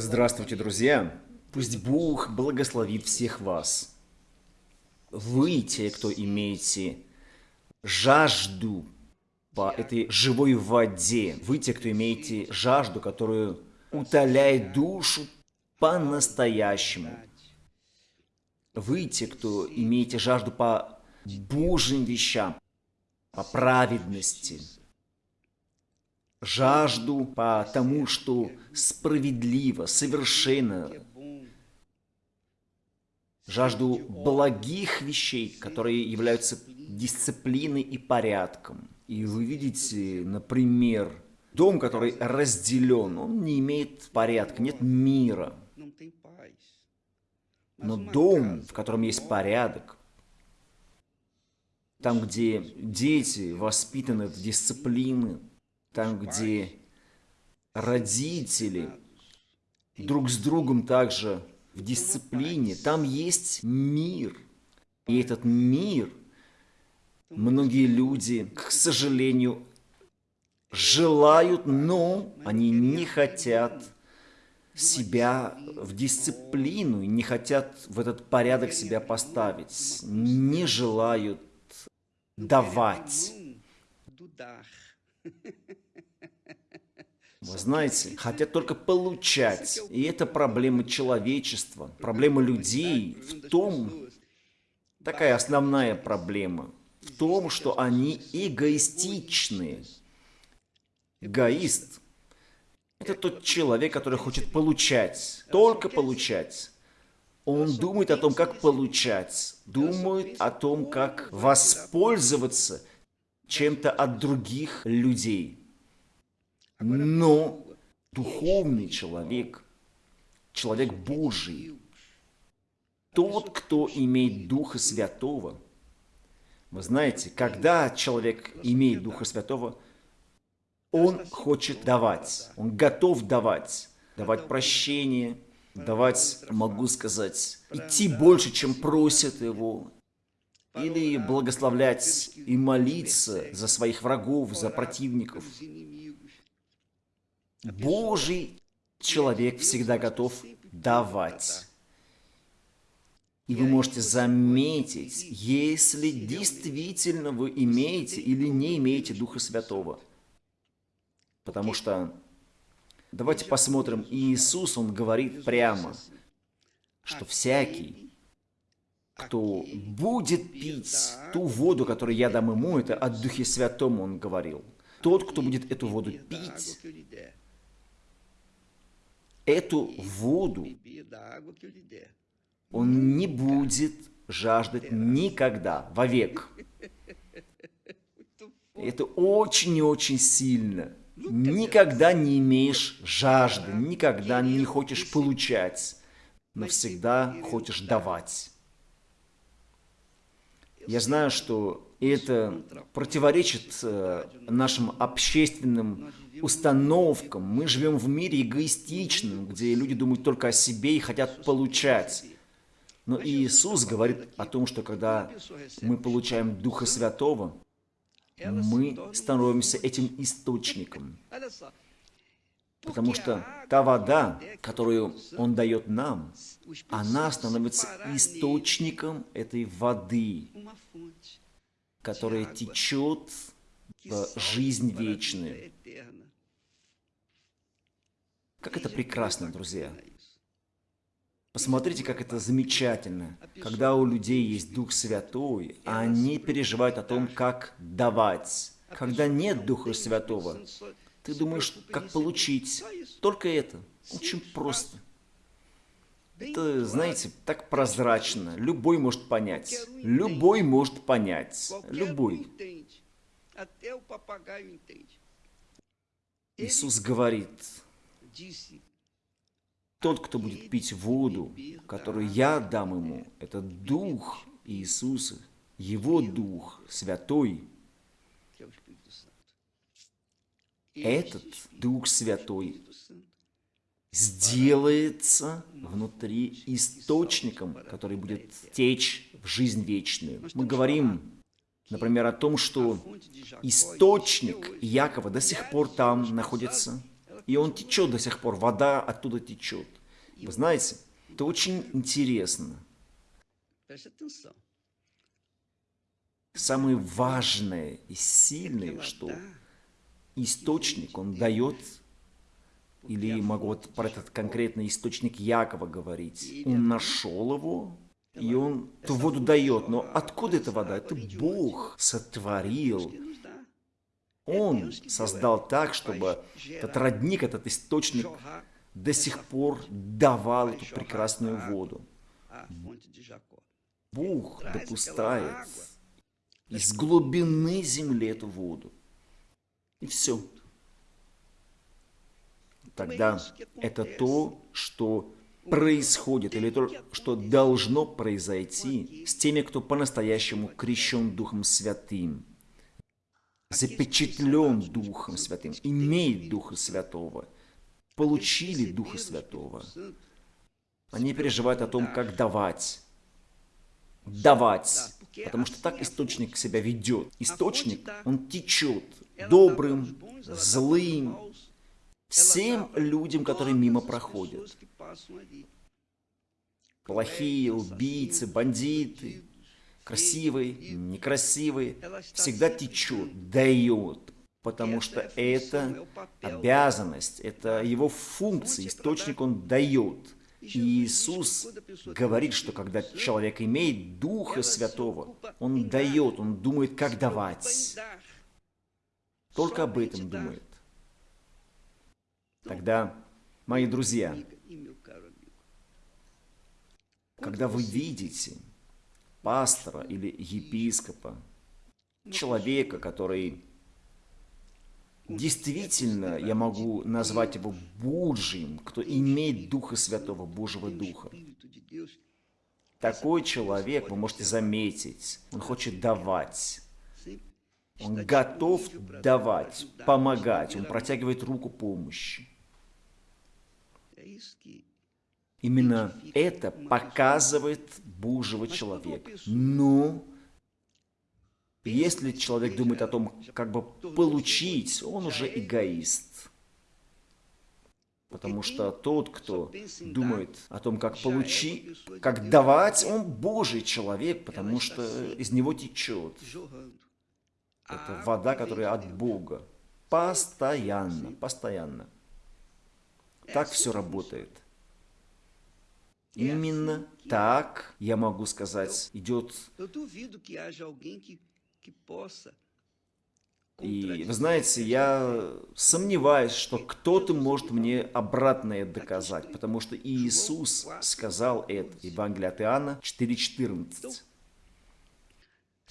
Здравствуйте, друзья! Пусть Бог благословит всех вас. Вы, те, кто имеете жажду по этой живой воде, вы, те, кто имеете жажду, которую утоляет душу по-настоящему. Вы, те, кто имеете жажду по Божьим вещам, по праведности, жажду по тому, что справедливо, совершенно, жажду благих вещей, которые являются дисциплиной и порядком. И вы видите, например, дом, который разделен, он не имеет порядка, нет мира. Но дом, в котором есть порядок, там, где дети воспитаны в дисциплины, там, где родители друг с другом также в дисциплине, там есть мир. И этот мир многие люди, к сожалению, желают, но они не хотят себя в дисциплину, не хотят в этот порядок себя поставить, не желают давать. Вы знаете, хотят только получать. И это проблема человечества, проблема людей в том, такая основная проблема, в том, что они эгоистичны. Эгоист – это тот человек, который хочет получать, только получать. Он думает о том, как получать, думает о том, как воспользоваться чем-то от других людей. Но духовный человек, человек Божий, тот, кто имеет Духа Святого, вы знаете, когда человек имеет Духа Святого, он хочет давать, он готов давать, давать прощение, давать, могу сказать, идти больше, чем просят его, или благословлять и молиться за своих врагов, за противников. Божий человек всегда готов давать. И вы можете заметить, если действительно вы имеете или не имеете Духа Святого. Потому что, давайте посмотрим, Иисус, Он говорит прямо, что всякий, кто будет пить ту воду, которую я дам ему, это от Духе Святому Он говорил. Тот, кто будет эту воду пить, эту воду, он не будет жаждать никогда, вовек. Это очень и очень сильно. Никогда не имеешь жажды, никогда не хочешь получать, но всегда хочешь давать. Я знаю, что это противоречит э, нашим общественным установкам. Мы живем в мире эгоистичном, где люди думают только о себе и хотят получать. Но Иисус говорит о том, что когда мы получаем Духа Святого, мы становимся этим источником. Потому что та вода, которую Он дает нам, она становится источником этой воды, которая течет в жизнь вечную. Как это прекрасно, друзья. Посмотрите, как это замечательно. Когда у людей есть Дух Святой, они переживают о том, как давать. Когда нет Духа Святого, ты думаешь, как получить. Только это. Очень просто. Это, знаете, так прозрачно. Любой может понять. Любой может понять. Любой. Иисус говорит, тот, кто будет пить воду, которую я дам ему, это Дух Иисуса, Его Дух Святой. Этот Дух Святой сделается внутри источником, который будет течь в жизнь вечную. Мы говорим, например, о том, что источник Якова до сих пор там находится, И он течет до сих пор, вода оттуда течет. Вы знаете, это очень интересно. Самое важное и сильное, что источник, он дает, или могу вот про этот конкретный источник Якова говорить, он нашел его, и он ту воду дает. Но откуда эта вода? Это Бог сотворил. Он создал так, чтобы этот родник, этот источник до сих пор давал эту прекрасную воду. Бог допускает из глубины земли эту воду. И все. Тогда это то, что происходит, или то, что должно произойти с теми, кто по-настоящему крещен Духом Святым, запечатлен Духом Святым, имеет Духа Святого, получили Духа Святого. Они переживают о том, как давать. Давать. Потому что так источник себя ведет. Источник, он течет добрым, злым, всем людям, которые мимо проходят. Плохие, убийцы, бандиты, красивые, некрасивые, всегда течет, дает, потому что это обязанность, это его функция, источник он дает. И Иисус говорит, что когда человек имеет Духа Святого, он дает, он думает, как давать. Только об этом думает. Тогда, мои друзья, когда вы видите пастора или епископа, человека, который действительно, я могу назвать его Божьим, кто имеет Духа Святого, Божьего Духа. Такой человек, вы можете заметить, он хочет давать. Он готов давать, помогать, он протягивает руку помощи. Именно это показывает Божьего человека. Но если человек думает о том, как бы получить, он уже эгоист. Потому что тот, кто думает о том, как получить, как давать, он Божий человек, потому что из него течет. Это вода, которая от Бога. Постоянно, постоянно. Так все работает. Именно так, я могу сказать, идет... И вы знаете, я сомневаюсь, что кто-то может мне обратное доказать, потому что Иисус сказал это, Евангелие от Иоанна 4.14.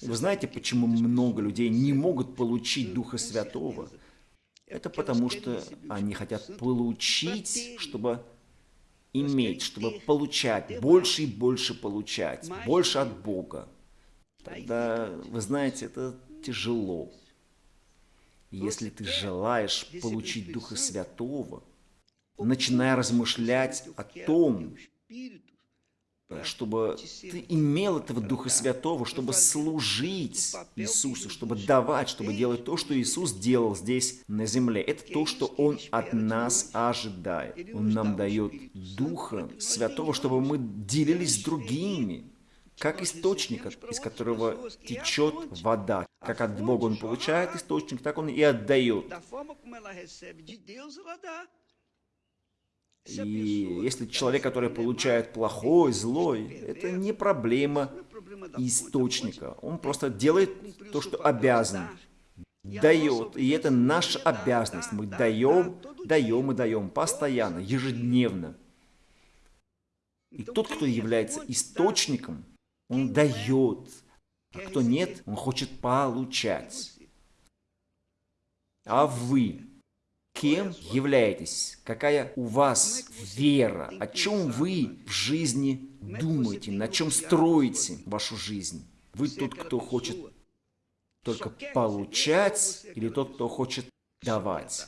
Вы знаете, почему много людей не могут получить Духа Святого? Это потому, что они хотят получить, чтобы иметь, чтобы получать, больше и больше получать, больше от Бога. Тогда, вы знаете, это тяжело. Если ты желаешь получить Духа Святого, начиная размышлять о том, чтобы ты имел этого Духа Святого, чтобы служить Иисусу, чтобы давать, чтобы делать то, что Иисус делал здесь на земле. Это то, что Он от нас ожидает. Он нам дает Духа Святого, чтобы мы делились с другими, как источник, из которого течет вода. Как от Бога он получает источник, так он и отдает. И если человек, который получает плохой, злой, это не проблема источника. Он просто делает то, что обязан. Дает. И это наша обязанность. Мы даем, даем и даем постоянно, ежедневно. И тот, кто является источником, он дает. А кто нет, он хочет получать. А вы Кем являетесь? Какая у вас вера? О чем вы в жизни думаете? На чем строите вашу жизнь? Вы тот, кто хочет только получать, или тот, кто хочет давать?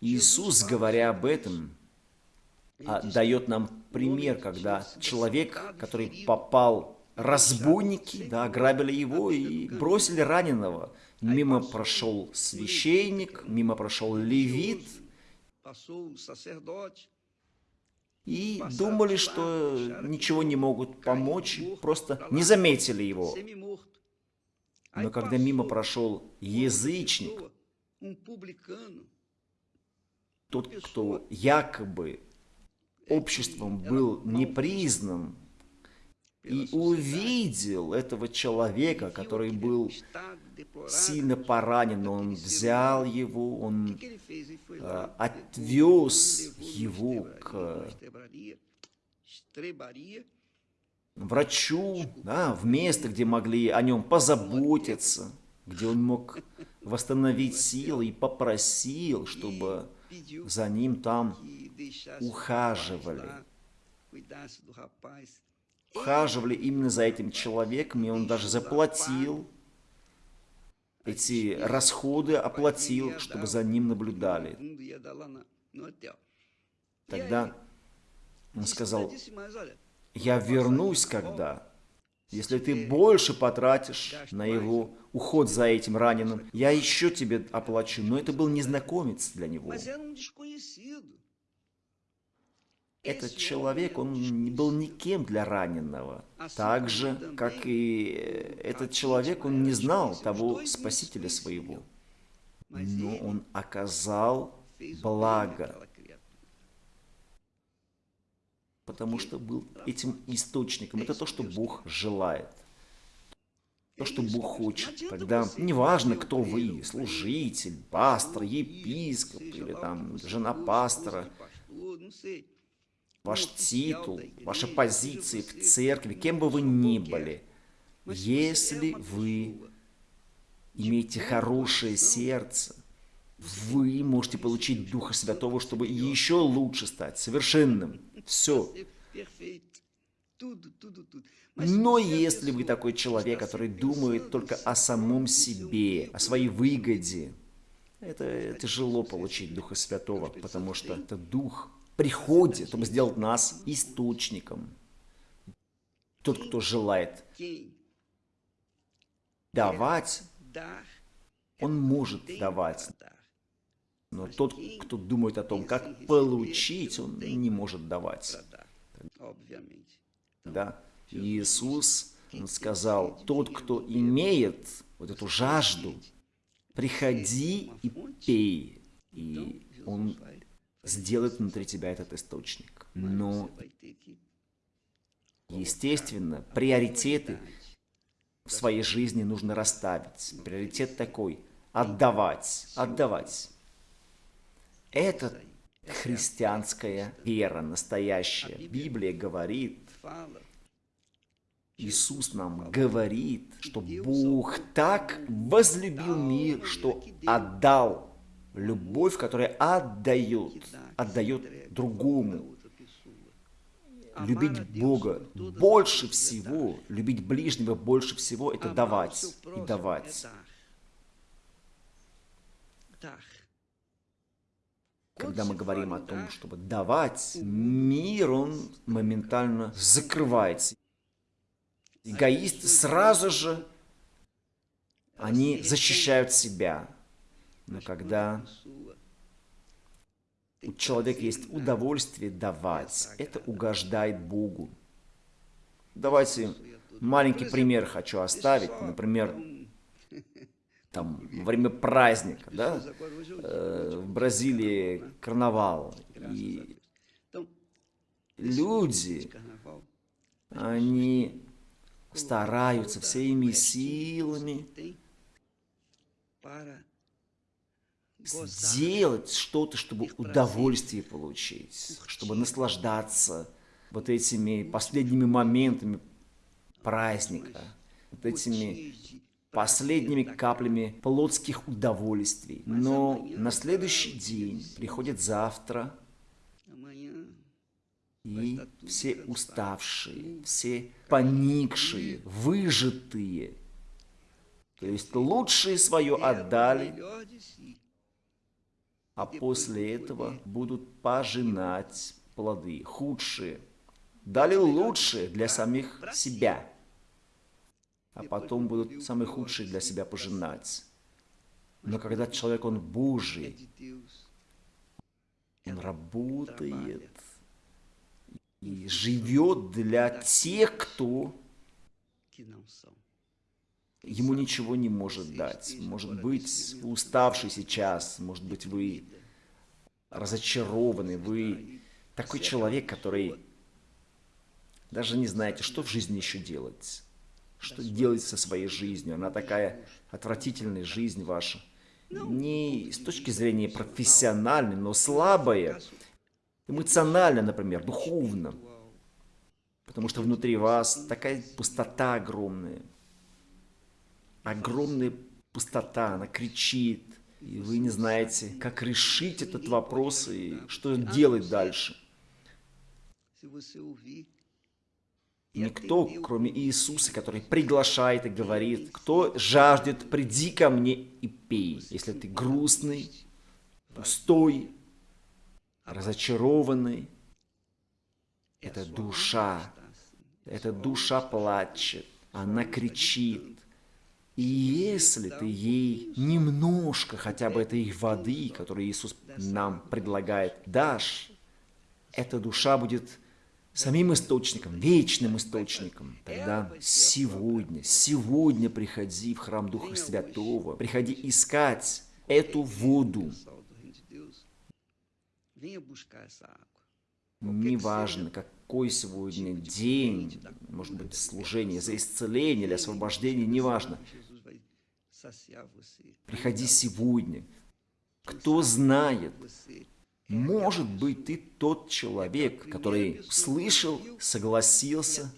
Иисус, говоря об этом, а, дает нам пример, когда человек, который попал, разбойники, да, ограбили его и бросили раненого – Мимо прошел священник, мимо прошел левит, и думали, что ничего не могут помочь, просто не заметили его. Но когда мимо прошел язычник, тот, кто якобы обществом был не признан, и увидел этого человека, который был сильно поранен, он взял его, он э, отвез его к врачу, да, в место, где могли о нем позаботиться, где он мог восстановить силы и попросил, чтобы за ним там ухаживали. Ухаживали именно за этим человеком, и он даже заплатил эти расходы, оплатил, чтобы за ним наблюдали. Тогда он сказал, я вернусь когда, если ты больше потратишь на его уход за этим раненым, я еще тебе оплачу. Но это был незнакомец для него. Этот человек, он был никем для раненого. Так же, как и этот человек, он не знал того спасителя своего. Но он оказал благо потому что был этим источником. Это то, что Бог желает. То, что Бог хочет. Тогда неважно, кто вы, служитель, пастор, епископ или там жена пастора, ваш титул, ваши позиции в церкви, кем бы вы ни были, если вы имеете хорошее сердце, вы можете получить Духа Святого, чтобы еще лучше стать совершенным. Все. Но если вы такой человек, который думает только о самом себе, о своей выгоде, это тяжело получить Духа Святого, потому что это Дух приходит, чтобы сделать нас источником. Тот, кто желает давать, он может давать. Но тот, кто думает о том, как получить, он не может давать. Да. Иисус он сказал, тот, кто имеет вот эту жажду, приходи и пей. И он сделает внутри тебя этот источник. Но, естественно, приоритеты в своей жизни нужно расставить. Приоритет такой – отдавать, отдавать. Это христианская вера настоящая. Библия говорит, Иисус нам говорит, что Бог так возлюбил мир, что отдал любовь, которая отдает, отдает другому. Любить Бога больше всего, любить ближнего больше всего, это давать и давать. Когда мы говорим о том, чтобы давать, мир, он моментально закрывается. Эгоисты сразу же, они защищают себя. Но когда у человека есть удовольствие давать, это угождает Богу. Давайте маленький пример хочу оставить. Например, там, во время праздника, да, э, в Бразилии карнавал, и люди, они стараются всеми силами сделать что-то, чтобы удовольствие получить, чтобы наслаждаться вот этими последними моментами праздника, вот этими последними каплями плотских удовольствий. Но на следующий день приходит завтра, и все уставшие, все поникшие, выжатые, то есть лучшее свое отдали, а после этого будут пожинать плоды, худшие. Дали лучшее для самих себя. А потом будут самые худшие для себя пожинать. Но когда человек, он Божий, Он работает и живет для тех, кто ему ничего не может дать. Может быть, вы уставший сейчас, может быть, вы разочарованы, вы такой человек, который даже не знаете, что в жизни еще делать. Что делать со своей жизнью. Она такая отвратительная жизнь ваша. Не с точки зрения профессиональной, но слабая. Эмоционально, например, духовно. Потому что внутри вас такая пустота огромная. Огромная пустота, она кричит. И вы не знаете, как решить этот вопрос и что делать дальше. Никто, кроме Иисуса, который приглашает и говорит, кто жаждет, приди ко мне и пей. Если ты грустный, пустой, разочарованный, это душа, эта душа плачет, она кричит. И если ты ей немножко хотя бы этой воды, которую Иисус нам предлагает, дашь, эта душа будет самим источником, вечным источником. Тогда сегодня, сегодня приходи в храм Духа Святого, приходи искать эту воду. Неважно, какой сегодня день, может быть, служение за исцеление или освобождение, неважно. Приходи сегодня. Кто знает, может быть, ты тот человек, который слышал, согласился,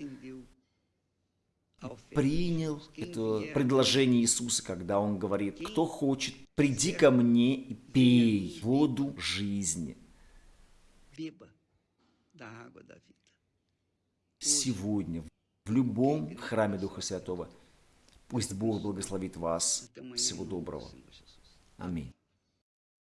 принял это предложение Иисуса, когда Он говорит, кто хочет, приди ко мне и пей воду жизни. Сегодня, в любом храме Духа Святого, пусть Бог благословит вас. Всего доброго. Аминь.